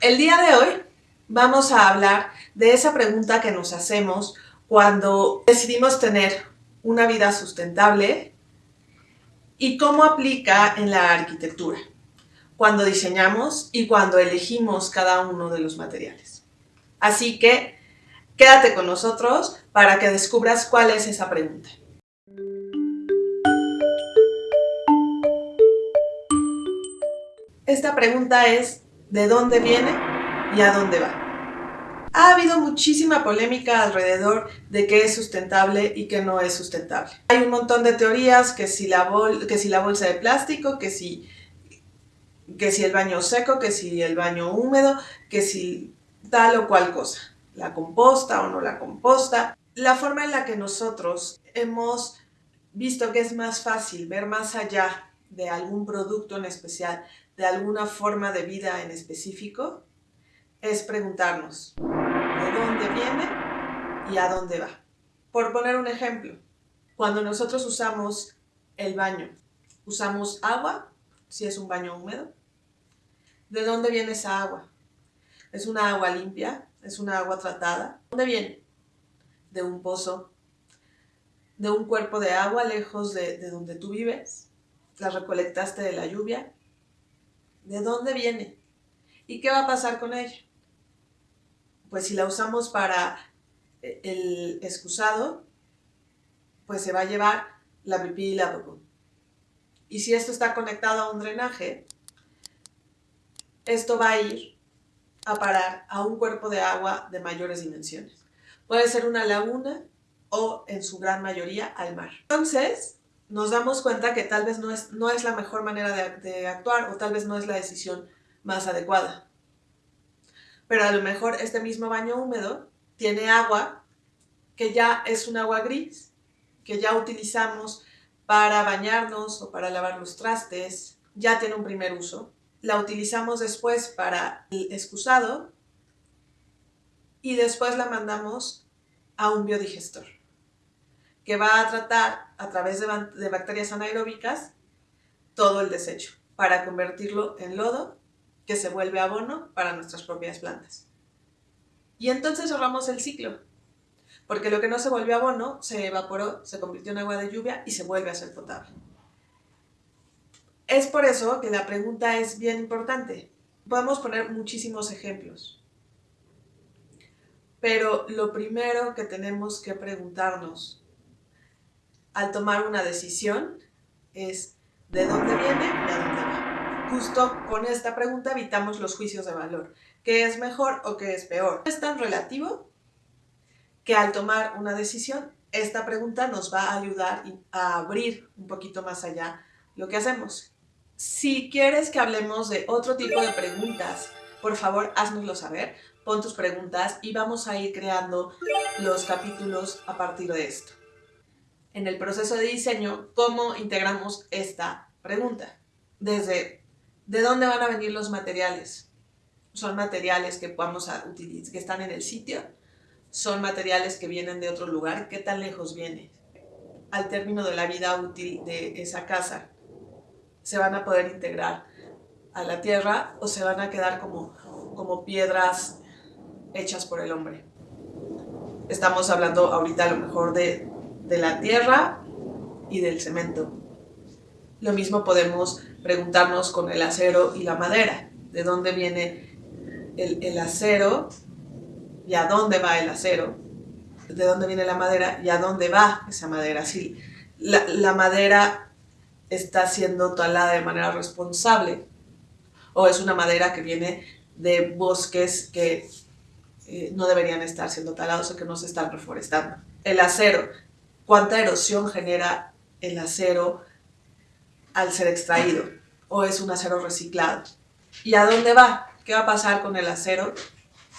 El día de hoy vamos a hablar de esa pregunta que nos hacemos cuando decidimos tener una vida sustentable y cómo aplica en la arquitectura, cuando diseñamos y cuando elegimos cada uno de los materiales. Así que quédate con nosotros para que descubras cuál es esa pregunta. Esta pregunta es ¿de dónde viene y a dónde va? Ha habido muchísima polémica alrededor de qué es sustentable y qué no es sustentable. Hay un montón de teorías, que si la, que si la bolsa de plástico, que si, que si el baño seco, que si el baño húmedo, que si tal o cual cosa. La composta o no la composta. La forma en la que nosotros hemos visto que es más fácil ver más allá de algún producto en especial, de alguna forma de vida en específico, es preguntarnos de dónde viene y a dónde va. Por poner un ejemplo, cuando nosotros usamos el baño, usamos agua, si es un baño húmedo, ¿de dónde viene esa agua? ¿Es una agua limpia? ¿Es una agua tratada? ¿De dónde viene? De un pozo, de un cuerpo de agua lejos de, de donde tú vives, la recolectaste de la lluvia. ¿De dónde viene? ¿Y qué va a pasar con ella? Pues si la usamos para eh, el excusado, pues se va a llevar la pipí y la popó. Y si esto está conectado a un drenaje, esto va a ir a parar a un cuerpo de agua de mayores dimensiones. Puede ser una laguna o, en su gran mayoría, al mar. Entonces, nos damos cuenta que tal vez no es, no es la mejor manera de, actuar o tal vez no es la decisión más adecuada. Pero a lo mejor este mismo baño húmedo tiene agua que ya es un agua gris, que ya utilizamos para bañarnos o para lavar los trastes, ya tiene un primer uso. La utilizamos después para el excusado y después la mandamos a un biodigestor que va a tratar a través de, bacterias anaeróbicas todo el desecho para convertirlo en lodo que se vuelve abono para nuestras propias plantas. Y entonces cerramos el ciclo, porque lo que no se volvió abono se evaporó, se convirtió en agua de lluvia y se vuelve a ser potable. Es por eso que la pregunta es bien importante. Podemos poner muchísimos ejemplos. Pero lo primero que tenemos que preguntarnos al tomar una decisión es de dónde viene y a dónde va. Justo con esta pregunta evitamos los juicios de valor. ¿Qué es mejor o qué es peor? Es tan relativo que al tomar una decisión, esta pregunta nos va a ayudar a abrir un poquito más allá lo que hacemos. Si quieres que hablemos de otro tipo de preguntas, por favor, háznoslo saber, pon tus preguntas y vamos a ir creando los capítulos a partir de esto en el proceso de diseño cómo integramos esta pregunta. Desde, ¿de dónde van a venir los materiales? ¿Son materiales que vamos a utilizar, que están en el sitio? ¿Son materiales que vienen de otro lugar? ¿Qué tan lejos viene? Al término de la vida útil de esa casa, ¿se van a poder integrar a la tierra o se van a quedar como, como piedras hechas por el hombre? Estamos hablando ahorita a lo mejor de de la tierra y del cemento. Lo mismo podemos preguntarnos con el acero y la madera. ¿De dónde viene el, acero y a dónde va el acero? ¿De dónde viene la madera y a dónde va esa madera? Si la, madera está siendo talada de manera responsable o es una madera que viene de bosques que eh, no deberían estar siendo talados o que no se están reforestando. El acero cuánta erosión genera el acero al ser extraído o es un acero reciclado. ¿Y a dónde va? ¿Qué va a pasar con el acero?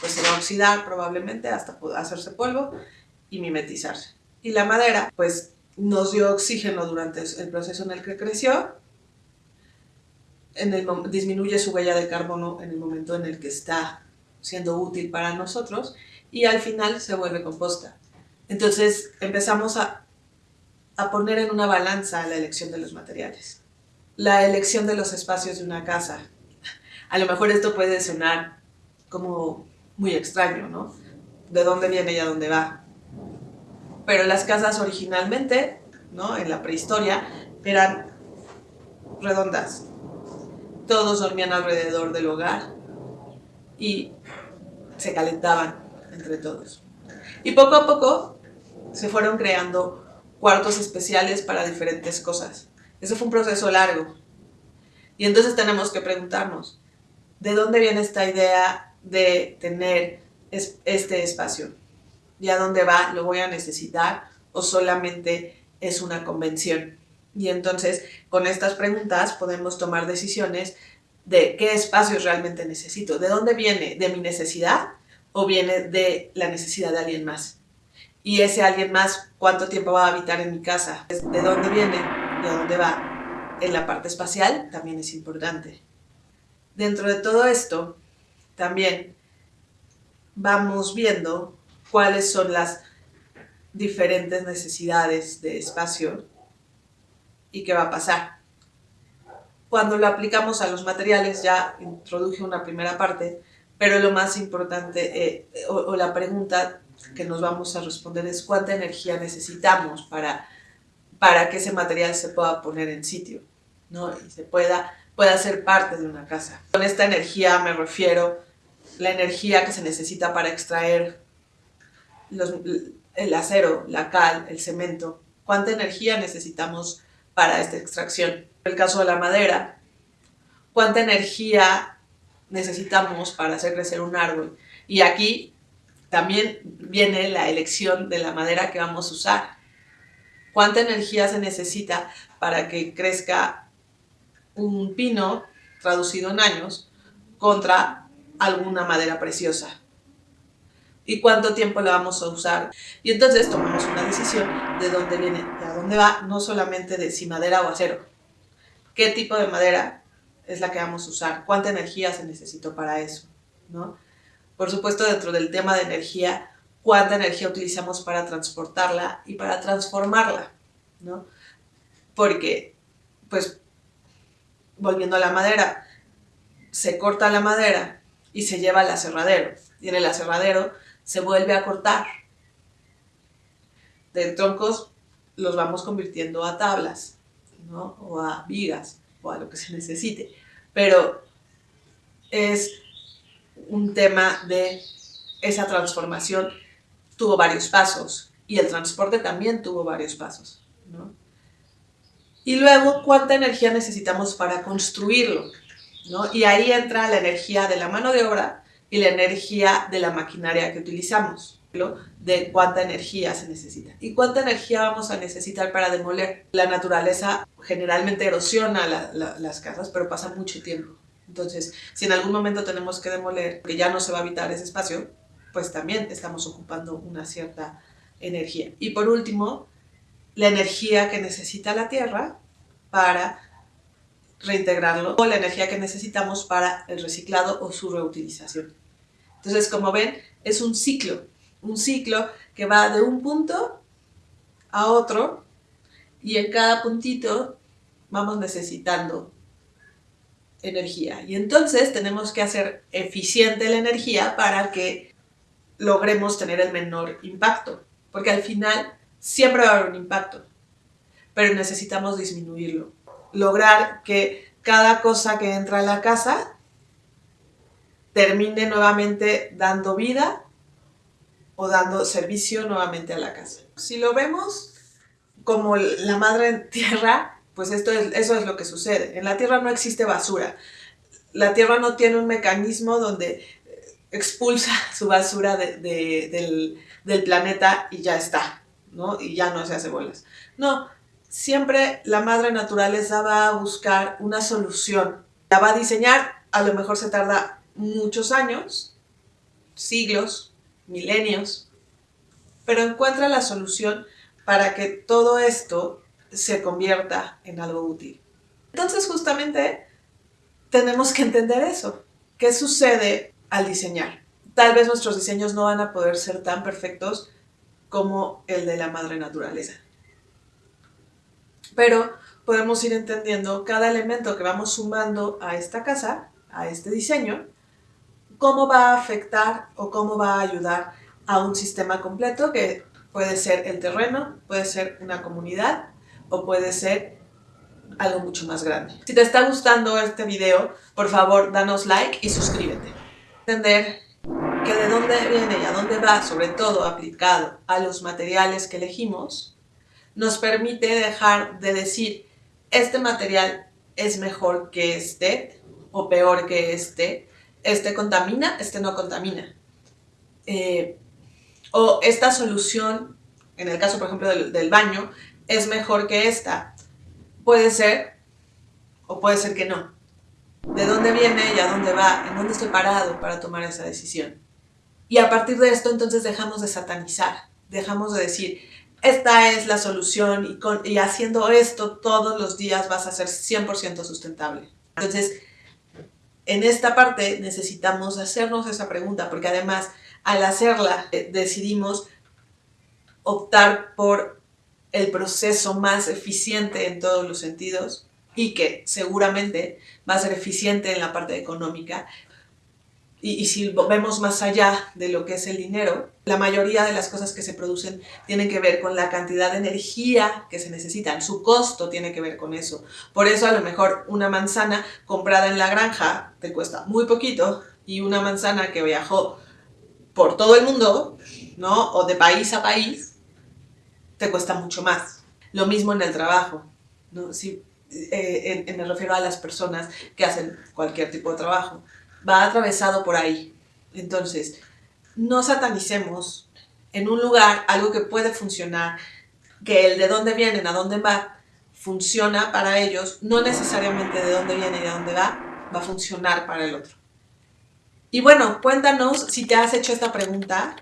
Pues se va a oxidar probablemente hasta hacerse polvo y mimetizarse. Y la madera, pues nos dio oxígeno durante el proceso en el que creció, en el, disminuye su huella de carbono en el momento en el que está siendo útil para nosotros y al final se vuelve composta. Entonces empezamos a, a poner en una balanza la elección de los materiales. La elección de los espacios de una casa. A lo mejor esto puede sonar como muy extraño, ¿no? De dónde viene y a dónde va. Pero las casas originalmente, ¿no? En la prehistoria, eran redondas. Todos dormían alrededor del hogar y se calentaban entre todos. Y poco a poco se fueron creando cuartos especiales para diferentes cosas. Eso fue un proceso largo. Y entonces tenemos que preguntarnos, ¿de dónde viene esta idea de tener este espacio? ¿Y a dónde va? ¿Lo voy a necesitar? ¿O solamente es una convención? Y entonces, con estas preguntas podemos tomar decisiones de qué espacios realmente necesito. ¿De dónde viene? ¿De mi necesidad o viene de la necesidad de alguien más? Y ese alguien más, ¿cuánto tiempo va a habitar en mi casa? ¿De dónde viene a dónde va? En la parte espacial también es importante. Dentro de todo esto, también vamos viendo cuáles son las diferentes necesidades de espacio y qué va a pasar. Cuando lo aplicamos a los materiales, ya introduje una primera parte, pero lo más importante, eh, o, la pregunta que nos vamos a responder es cuánta energía necesitamos para, para que ese material se pueda poner en sitio, ¿no? Y se pueda, pueda ser parte de una casa. Con esta energía me refiero la energía que se necesita para extraer el acero, la cal, el cemento. ¿Cuánta energía necesitamos para esta extracción. En el caso de la madera, ¿cuánta energía necesitamos para hacer crecer un árbol? Y aquí también viene la elección de la madera que vamos a usar. ¿Cuánta energía se necesita para que crezca un pino traducido en años contra alguna madera preciosa? y cuánto tiempo la vamos a usar. Y entonces tomamos una decisión de dónde viene y a dónde va, no solamente de si madera o acero. ¿Qué tipo de madera es la que vamos a usar? ¿Cuánta energía se necesitó para eso? ¿no? Por supuesto, dentro del tema de energía, cuánta energía utilizamos para transportarla y para transformarla, ¿no? Porque, pues, volviendo a la madera, se corta la madera y se lleva al aserradero. Y en el aserradero se vuelve a cortar. De troncos los vamos convirtiendo a tablas, ¿no? O a vigas, a lo que se necesite. Pero es un tema de esa transformación tuvo varios pasos y el transporte también tuvo varios pasos, ¿no? Y luego, ¿cuánta energía necesitamos para construirlo? ¿no? Y ahí entra la energía de la mano de obra y la energía de la maquinaria que utilizamos, de cuánta energía se necesita. ¿Y cuánta energía vamos a necesitar para demoler? La naturaleza generalmente erosiona las casas, pero pasa mucho tiempo. Entonces, si en algún momento tenemos que demoler, que ya no se va a habitar ese espacio, pues también estamos ocupando una cierta energía. Y por último, la energía que necesita la Tierra para reintegrarlo o la energía que necesitamos para el reciclado o su reutilización. Entonces, como ven, es un ciclo, un ciclo que va de un punto a otro y en cada puntito vamos necesitando energía. Y entonces tenemos que hacer eficiente la energía para que logremos tener el menor impacto, porque al final siempre va a haber un impacto, pero necesitamos disminuirlo, lograr que cada cosa que entra a la casa termine nuevamente dando vida o dando servicio nuevamente a la casa. Si lo vemos como la madre tierra, pues esto es, eso es lo que sucede. En la tierra no existe basura. La tierra no tiene un mecanismo donde expulsa su basura del, del, planeta y ya está, ¿no? Y ya no se hace bolas. No, siempre la madre naturaleza va a buscar una solución. La va a diseñar, a lo mejor se tarda muchos años, siglos, milenios, pero encuentra la solución para que todo esto se convierta en algo útil. Entonces justamente tenemos que entender eso. ¿Qué sucede al diseñar? Tal vez nuestros diseños no van a poder ser tan perfectos como el de la madre naturaleza. Pero podemos ir entendiendo cada elemento que vamos sumando a esta casa, a este diseño, cómo va a afectar o cómo va a ayudar a un sistema completo que puede ser el terreno, puede ser una comunidad o puede ser algo mucho más grande. Si te está gustando este video, por favor, danos like y suscríbete. Entender que de dónde viene y a dónde va, sobre todo aplicado a los materiales que elegimos, nos permite dejar de decir, este material es mejor que este o peor que este, este contamina, este no contamina. Eh, o esta solución, en el caso por ejemplo del, del baño, es mejor que esta. Puede ser o puede ser que no. ¿De dónde viene y a dónde va? ¿En dónde estoy parado para tomar esa decisión? Y a partir de esto entonces dejamos de satanizar, dejamos de decir, esta es la solución y, con, y haciendo esto todos los días vas a ser 100% sustentable. Entonces, en esta parte necesitamos hacernos esa pregunta porque además al hacerla eh, decidimos optar por el proceso más eficiente en todos los sentidos y que seguramente va a ser eficiente en la parte económica. Y, si vemos más allá de lo que es el dinero, la mayoría de las cosas que se producen tienen que ver con la cantidad de energía que se necesitan, su costo tiene que ver con eso. Por eso a lo mejor una manzana comprada en la granja te cuesta muy poquito y una manzana que viajó por todo el mundo, ¿no? O de país a país, te cuesta mucho más. Lo mismo en el trabajo, ¿no? Si, eh, me refiero a las personas que hacen cualquier tipo de trabajo va atravesado por ahí. Entonces, no satanicemos en un lugar algo que puede funcionar, que el de dónde vienen, a dónde va, funciona para ellos, no necesariamente de dónde viene y a dónde va, va a funcionar para el otro. Y bueno, cuéntanos si te has hecho esta pregunta,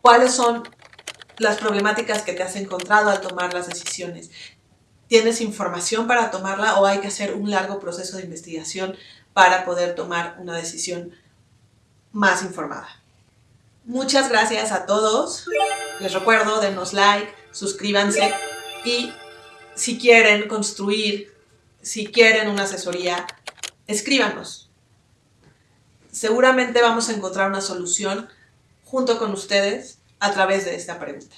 cuáles son las problemáticas que te has encontrado al tomar las decisiones. ¿Tienes información para tomarla o hay que hacer un largo proceso de investigación para poder tomar una decisión más informada. Muchas gracias a todos. Les recuerdo, denos like, suscríbanse y si quieren construir, si quieren una asesoría, escríbanos. Seguramente vamos a encontrar una solución junto con ustedes a través de esta pregunta.